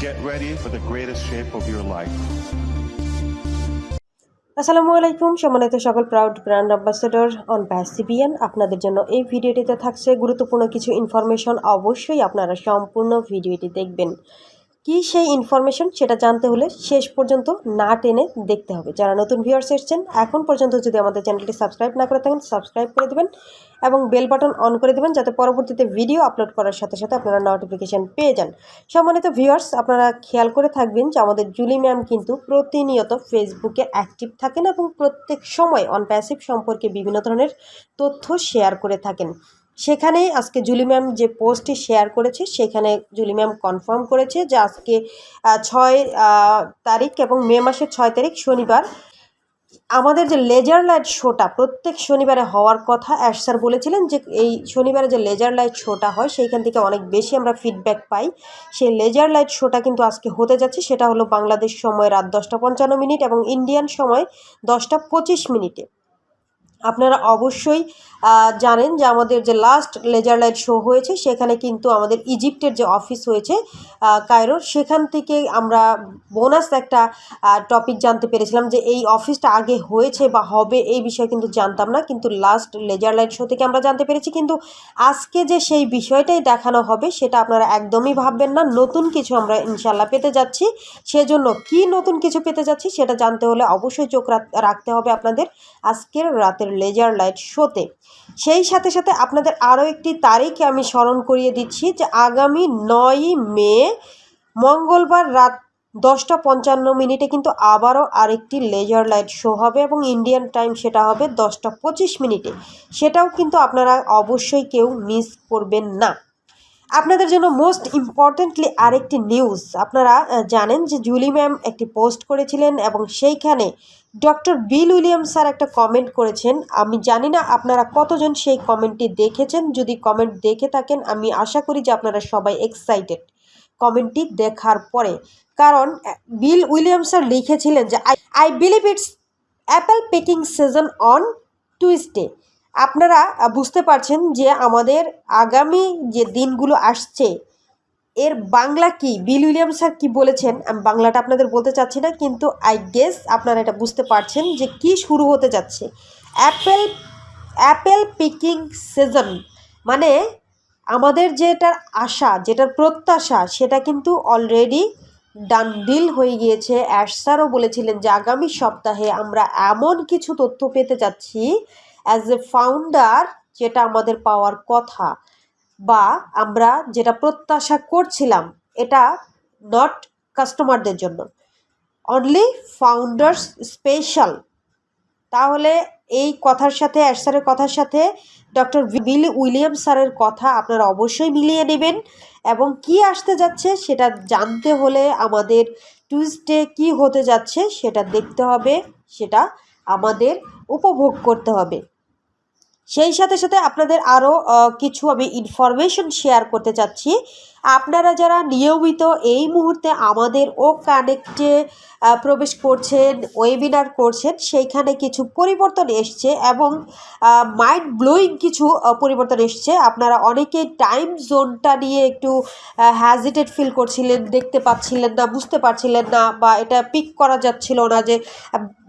Get ready for the greatest shape of your life. আসসালামু আলাইকুম, সম্মানিত সকল প্রাউড ব্র্যান্ড অ্যাম্বাসেডর অন প্যাসিবিয়ান আপনাদের জন্য এই ভিডিওটিতে থাকছে গুরুত্বপূর্ণ কিছু ইনফরমেশন অবশ্যই আপনারা সম্পূর্ণ ভিডিওটি দেখবেন। কি সেই ইনফরমেশন সেটা জানতে হলে শেষ পর্যন্ত না টেনে দেখতে হবে। যারা নতুন ভিউয়ার্স এসেছেন, এখন পর্যন্ত যদি আমাদের চ্যানেলটি সাবস্ক্রাইব না করে থাকেন সাবস্ক্রাইব করে দেবেন এবং বেল বাটন অন করে দেবেন যাতে পরবর্তীতে ভিডিও আপলোড করার সাথে সাথে আপনারা নোটিফিকেশান পেয়ে যান। সম্মানিত ভিউয়ার্স আপনারা খেয়াল করে থাকবেন যে আমাদের জুলি ম্যাম কিন্তু প্রতিনিয়ত ফেসবুকে অ্যাক্টিভ থাকেন এবং প্রত্যেক সময় অন প্যাসিভ সম্পর্কে বিভিন্ন ধরনের তথ্য শেয়ার করে থাকেন। সেখানেই আজকে জুলি ম্যাম যে পোস্টটি শেয়ার করেছে, সেখানে জুলি ম্যাম কনফার্ম করেছে যে আজকে ছয় তারিখ এবং মে মাসের ছয় তারিখ শনিবার আমাদের যে লেজার লাইট শোটা প্রত্যেক শনিবারে হওয়ার কথা অ্যাশ স্যার বলেছিলেন যে এই শনিবারে যে লেজার লাইট শোটা হয় সেইখান থেকে অনেক বেশি আমরা ফিডব্যাক পাই। সেই লেজার লাইট শোটা কিন্তু আজকে হতে যাচ্ছে, সেটা হলো বাংলাদেশ সময় রাত দশটা পঞ্চান্ন মিনিট এবং ইন্ডিয়ান সময় দশটা পঁচিশ মিনিটে। আপনারা অবশ্যই জানেন যে আমাদের যে লাস্ট লেজার লাইট শো হয়েছে, সেখানে কিন্তু আমাদের ইজিপ্টের যে অফিস হয়েছে কায়রোর, সেখান থেকে আমরা বোনাস একটা টপিক জানতে পেরেছিলাম যে এই অফিসটা আগে হয়েছে বা হবে এই বিষয়ে কিন্তু জানতাম না, কিন্তু লাস্ট লেজার লাইট শো থেকে আমরা জানতে পেরেছি। কিন্তু আজকে যে সেই বিষয়টাই দেখানো হবে, সেটা আপনারা একদমই ভাববেন না। নতুন কিছু আমরা ইনশাল্লাহ পেতে যাচ্ছি। সেজন্য কি নতুন কিছু পেতে যাচ্ছি, সেটা জানতে হলে অবশ্যই চোখ রাখ- রাখতে হবে আপনাদের। আজকের রাতের লেজার লাইট শোতে। সেই সাথে সাথে আপনাদের আরও একটি তারিখ আমি স্মরণ করিয়ে দিচ্ছি যে আগামী নয়ই মে, মঙ্গলবার রাত দশটা পঞ্চান্ন মিনিটে কিন্তু আবারও আরেকটি লেজার লাইট শো হবে এবং ইন্ডিয়ান টাইম সেটা হবে দশটা পঁচিশ মিনিটে। সেটাও কিন্তু আপনারা অবশ্যই কেউ মিস করবেন না। আপনাদের জন্য মোস্ট ইম্পর্টেন্টলি আরেকটি নিউজ আপনারা জানেন যে জুলি ম্যাম একটি পোস্ট করেছিলেন এবং সেইখানে ডক্টর বিল উইলিয়াম স্যার একটা কমেন্ট করেছেন। আমি জানি না আপনারা কতজন সেই কমেন্টটি দেখেছেন। যদি কমেন্ট দেখে থাকেন, আমি আশা করি যে আপনারা সবাই এক্সাইটেড কমেন্টটি দেখার পরে। কারণ বিল উইলিয়াম স্যার লিখেছিলেন যে I I believe it's apple picking season on Tuesday আপনারা বুঝতে পারছেন যে আমাদের আগামী যে দিনগুলো আসছে, এর বাংলা কি? বিল উইলিয়াম স্যার কী বলেছেন? আমি বাংলাটা আপনাদের বলতে চাচ্ছি না, কিন্তু আই গেস আপনারা এটা বুঝতে পারছেন যে কি শুরু হতে যাচ্ছে। অ্যাপেল অ্যাপেল পিকিং সিজন মানে আমাদের যেটার আশা, যেটার প্রত্যাশা, সেটা কিন্তু অলরেডি ডান ডিল হয়ে গিয়েছে। অ্যাশ স্যারও বলেছিলেন যে আগামী সপ্তাহে আমরা এমন কিছু তথ্য পেতে যাচ্ছি অ্যাজ এ ফাউন্ডার যেটা আমাদের পাওয়ার কথা, বা আমরা যেটা প্রত্যাশা করছিলাম, এটা নট কাস্টমারদের জন্য। অনলি ফাউন্ডার্স স্পেশাল তাহলে এই কথার সাথে অ্যাশ স্যারের কথার সাথে ডক্টর বিল উইলিয়াম স্যারের কথা আপনারা অবশ্যই মিলিয়ে নেবেন, এবং কি আসতে যাচ্ছে সেটা জানতে হলে আমাদের টুইসডে কি হতে যাচ্ছে সেটা দেখতে হবে, সেটা আমাদের উপভোগ করতে হবে। সেই সাথে সাথে আপনাদের আরও কিছু আমি ইনফরমেশন শেয়ার করতে চাচ্ছি। আপনারা যারা নিয়মিত এই মুহূর্তে আমাদের ও কানেক্টে প্রবেশ করছেন ওয়েবিনার করছেন, সেইখানে কিছু পরিবর্তন এসছে এবং মাইন্ড ব্লোয়িং কিছু পরিবর্তন এসছে। আপনারা অনেকেই টাইম জোনটা নিয়ে একটু হ্যাজিটেড ফিল করছিলেন, দেখতে পাচ্ছিলেন না, বুঝতে পারছিলেন না বা এটা পিক করা যাচ্ছিল না যে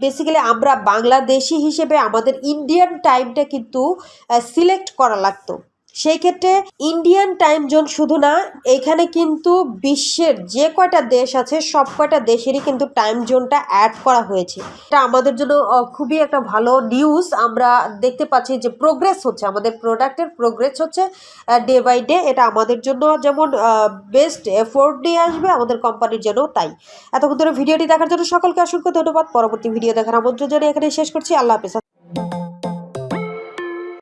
বেসিক্যালি আমরা বাংলাদেশি হিসেবে আমাদের ইন্ডিয়ান টাইমটা কিন্তু সিলেক্ট করা লাগতো। সেই ক্ষেত্রে ইন্ডিয়ান টাইম জোন শুধু না, এখানে কিন্তু বিশ্বের যে কয়টা দেশ আছে, সব কয়টা দেশেরই কিন্তু টাইম জোনটা অ্যাড করা হয়েছে। এটা আমাদের জন্য খুবই একটা ভালো নিউজ আমরা দেখতে পাচ্ছি যে প্রোগ্রেস হচ্ছে, আমাদের প্রোডাক্টের প্রোগ্রেস হচ্ছে ডে বাই ডে এটা আমাদের জন্য যেমন বেস্ট এফোর্ট নিয়ে আসবে, আমাদের কোম্পানির জন্য তাই। এতক্ষণ ধরে ভিডিওটি দেখার জন্য সকলকে অসংখ্য ধন্যবাদ। পরবর্তী ভিডিও দেখার আমন্ত্রণ জানিয়ে এখানে শেষ করছি। আল্লাহ হাফেজ।